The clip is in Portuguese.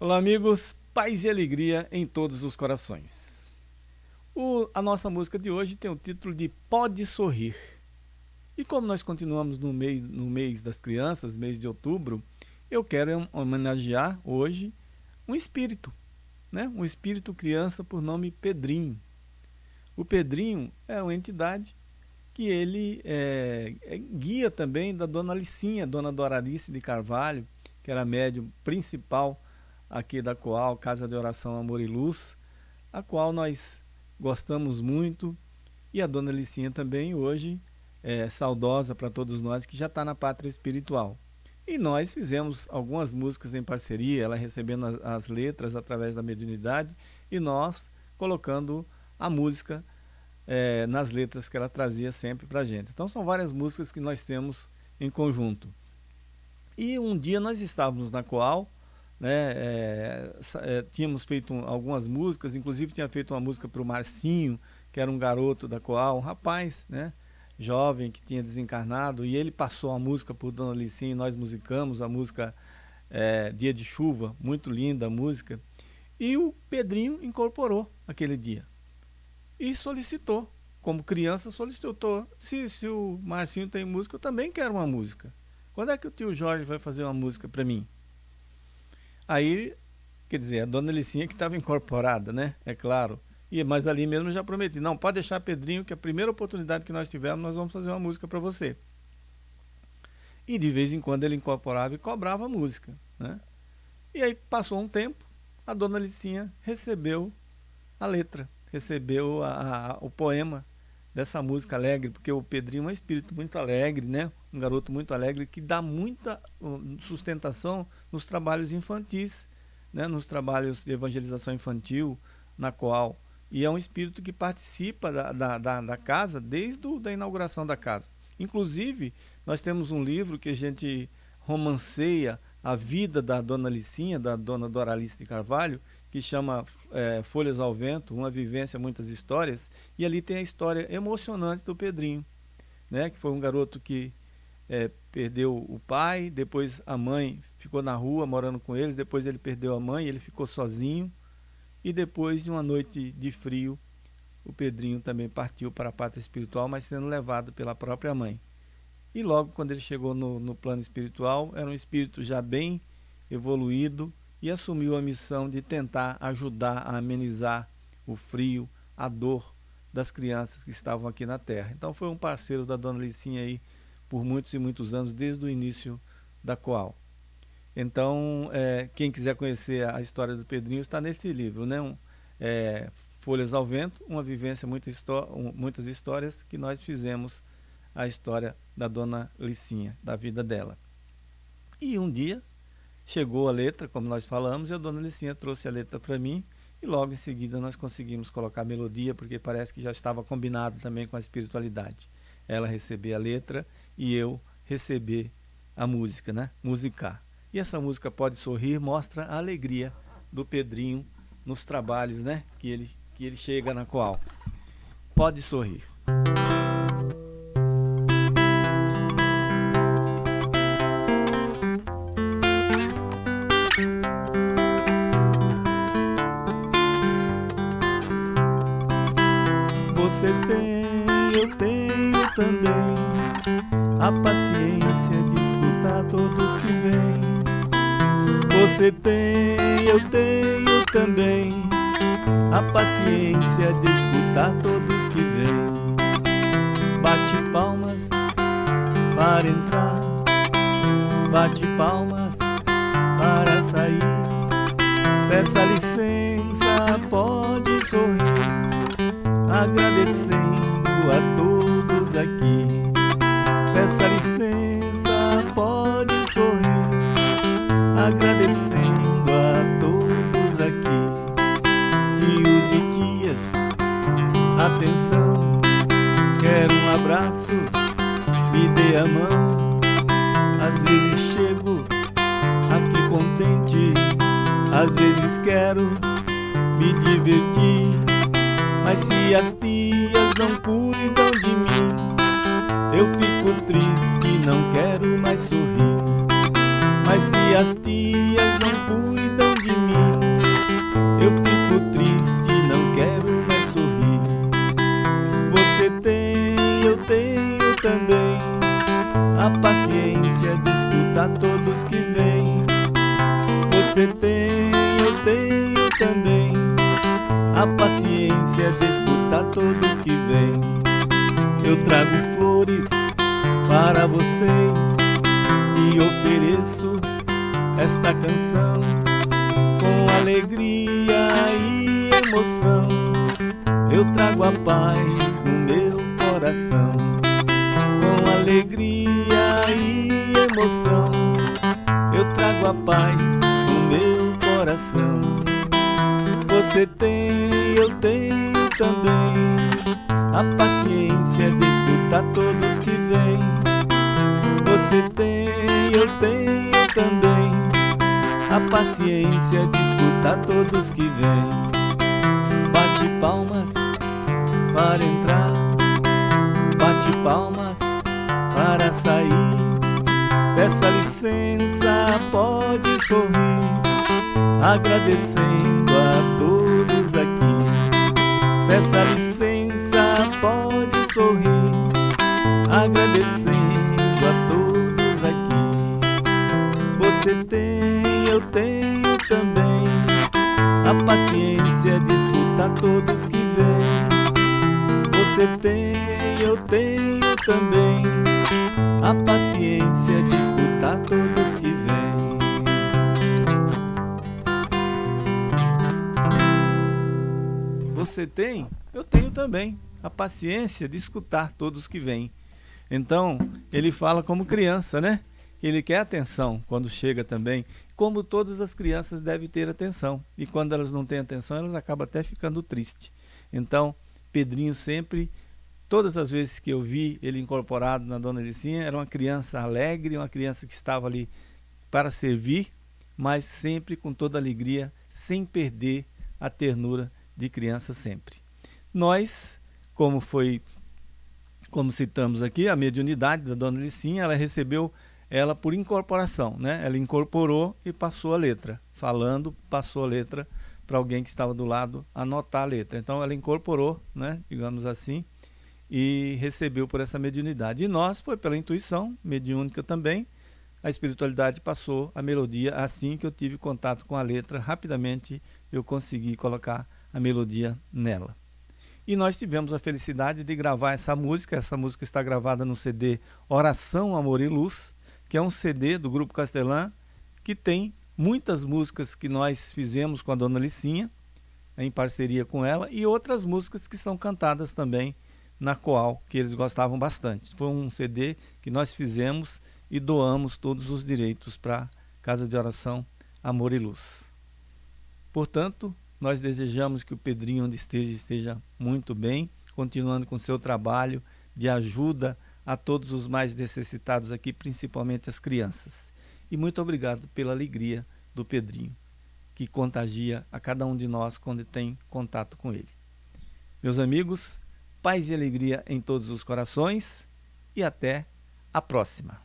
Olá, amigos, paz e alegria em todos os corações. O, a nossa música de hoje tem o título de Pode Sorrir. E como nós continuamos no mês, no mês das crianças, mês de outubro, eu quero homenagear hoje um espírito, né? um espírito criança por nome Pedrinho. O Pedrinho é uma entidade que ele é, é guia também da dona Licinha, dona Doralice de Carvalho, que era médium principal aqui da Coal, Casa de Oração Amor e Luz, a qual nós gostamos muito e a Dona Licinha também hoje é saudosa para todos nós que já está na pátria espiritual. E nós fizemos algumas músicas em parceria, ela recebendo as, as letras através da mediunidade e nós colocando a música é, nas letras que ela trazia sempre para a gente. Então são várias músicas que nós temos em conjunto. E um dia nós estávamos na Coal, né? É, é, tínhamos feito algumas músicas, inclusive tinha feito uma música para o Marcinho, que era um garoto da Coal, um rapaz, né? jovem que tinha desencarnado, e ele passou a música por Dona Licinha e nós musicamos a música é, Dia de Chuva, muito linda a música, e o Pedrinho incorporou aquele dia e solicitou, como criança solicitou, se, se o Marcinho tem música, eu também quero uma música. Quando é que o tio Jorge vai fazer uma música para mim? Aí, quer dizer, a dona Licinha que estava incorporada, né? É claro. E, mas ali mesmo já prometi, não, pode deixar Pedrinho que a primeira oportunidade que nós tivermos, nós vamos fazer uma música para você. E de vez em quando ele incorporava e cobrava música, né? E aí passou um tempo, a dona Licinha recebeu a letra, recebeu a, a, o poema dessa música alegre, porque o Pedrinho é um espírito muito alegre, né? um garoto muito alegre que dá muita sustentação nos trabalhos infantis, né? nos trabalhos de evangelização infantil, na qual e é um espírito que participa da, da, da, da casa desde a inauguração da casa. Inclusive, nós temos um livro que a gente romanceia a vida da dona Licinha, da dona Doralice de Carvalho, que chama é, Folhas ao Vento, Uma Vivência, Muitas Histórias, e ali tem a história emocionante do Pedrinho, né, que foi um garoto que é, perdeu o pai, depois a mãe ficou na rua morando com eles, depois ele perdeu a mãe, ele ficou sozinho, e depois de uma noite de frio, o Pedrinho também partiu para a pátria espiritual, mas sendo levado pela própria mãe. E logo quando ele chegou no, no plano espiritual, era um espírito já bem evoluído e assumiu a missão de tentar ajudar a amenizar o frio, a dor das crianças que estavam aqui na Terra. Então foi um parceiro da Dona Licinha aí por muitos e muitos anos, desde o início da Coal. Então, é, quem quiser conhecer a história do Pedrinho está nesse livro, né? Um, é, Folhas ao Vento, uma vivência, muita um, muitas histórias que nós fizemos a história da dona Licinha, da vida dela. E um dia chegou a letra, como nós falamos, e a dona Licinha trouxe a letra para mim e logo em seguida nós conseguimos colocar a melodia, porque parece que já estava combinado também com a espiritualidade. Ela receber a letra e eu receber a música, né? Musicar. E essa música Pode Sorrir mostra a alegria do Pedrinho nos trabalhos, né? Que ele, que ele chega na qual. Pode sorrir. Você tem, eu tenho também a paciência de escutar todos que vêm. Você tem, eu tenho também a paciência de escutar todos que vêm. Bate palmas para entrar, bate palmas para sair. Peça licença, pode sorrir, agradecendo a todos aqui. Peça licença, pode sorrir, agradecendo a todos aqui. Tios e tias, atenção, quero um abraço, me dê a mão. Às vezes chego aqui contente, às vezes quero me divertir. Mas se as tias não cuidam de mim Eu fico triste, não quero mais sorrir. Mas se as tias não cuidam de mim Eu fico triste, não quero mais sorrir. Você tem, eu tenho também A paciência de escutar todos que vêm. Você tem, eu tenho também a paciência de escutar todos que vêm. Eu trago flores para vocês e ofereço esta canção com alegria e emoção. Eu trago a paz no meu coração com alegria e emoção. Eu trago a paz no meu coração. Você tem, a paciência de escutar todos que vêm. Você tem, eu tenho também a paciência de escutar todos que vêm. Bate palmas para entrar, bate palmas para sair. Peça licença, pode sorrir, agradecendo a todos aqui. Peça licença, pode sorrir, agradecendo a todos aqui. Você tem, eu tenho também a paciência de escutar todos que vêm. Você tem, eu tenho também a paciência de escutar todos que vêm. Você tem, eu tenho também a paciência de escutar todos que vêm. Então, ele fala como criança, né? Ele quer atenção quando chega também, como todas as crianças devem ter atenção. E quando elas não têm atenção, elas acabam até ficando tristes. Então, Pedrinho sempre Todas as vezes que eu vi ele incorporado na Dona Licinha, era uma criança alegre, uma criança que estava ali para servir, mas sempre com toda alegria, sem perder a ternura de criança sempre. Nós, como foi, como citamos aqui, a mediunidade da Dona Licinha, ela recebeu ela por incorporação, né? Ela incorporou e passou a letra. Falando, passou a letra para alguém que estava do lado anotar a letra. Então ela incorporou, né, digamos assim, e recebeu por essa mediunidade. E nós, foi pela intuição mediúnica também, a espiritualidade passou a melodia assim que eu tive contato com a letra, rapidamente eu consegui colocar a melodia nela. E nós tivemos a felicidade de gravar essa música, essa música está gravada no CD Oração, Amor e Luz, que é um CD do Grupo Castelã, que tem muitas músicas que nós fizemos com a Dona Licinha, em parceria com ela, e outras músicas que são cantadas também na Coal, que eles gostavam bastante. Foi um CD que nós fizemos e doamos todos os direitos para Casa de Oração Amor e Luz. Portanto, nós desejamos que o Pedrinho, onde esteja, esteja muito bem, continuando com seu trabalho de ajuda a todos os mais necessitados aqui, principalmente as crianças. E muito obrigado pela alegria do Pedrinho, que contagia a cada um de nós quando tem contato com ele. Meus amigos, paz e alegria em todos os corações e até a próxima.